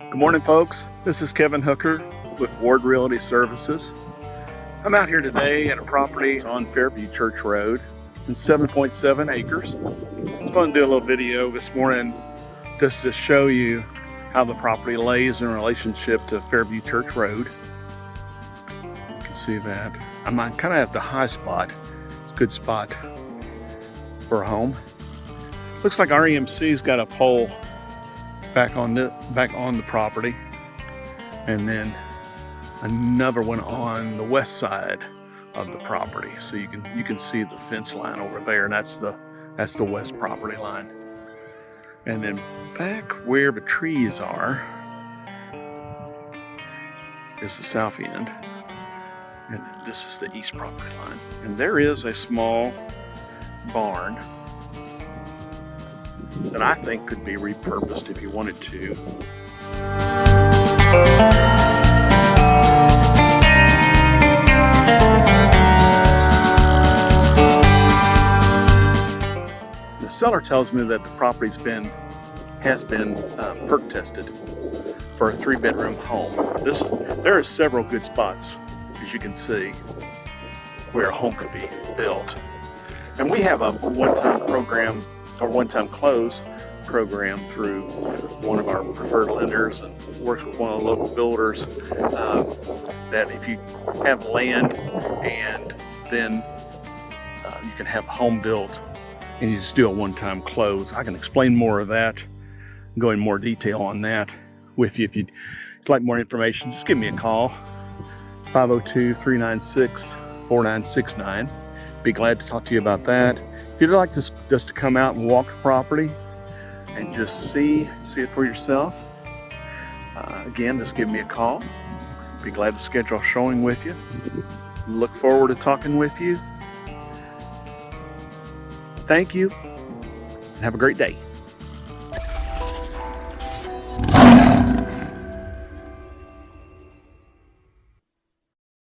Good morning, folks. This is Kevin Hooker with Ward Realty Services. I'm out here today at a property on Fairview Church Road in 7.7 acres. I just want to do a little video this morning just to show you how the property lays in relationship to Fairview Church Road. You can see that. I'm kind of at the high spot. It's a good spot for a home. Looks like our EMC's got a pole back on the back on the property. And then another one on the west side of the property. So you can you can see the fence line over there and that's the that's the west property line. And then back where the trees are is the south end. And this is the east property line. And there is a small barn that I think could be repurposed if you wanted to. The seller tells me that the property's been has been uh, perc tested for a three bedroom home. This there are several good spots, as you can see, where a home could be built. And we have a one-time program or one-time close program through one of our preferred lenders and works with one of the local builders uh, that if you have land and then uh, you can have a home built and you just do a one-time close. I can explain more of that, go in more detail on that with you. If you'd like more information, just give me a call, 502-396-4969. Be glad to talk to you about that. If you'd like to, just to come out and walk the property and just see, see it for yourself, uh, again, just give me a call. Be glad to schedule a showing with you. Look forward to talking with you. Thank you have a great day.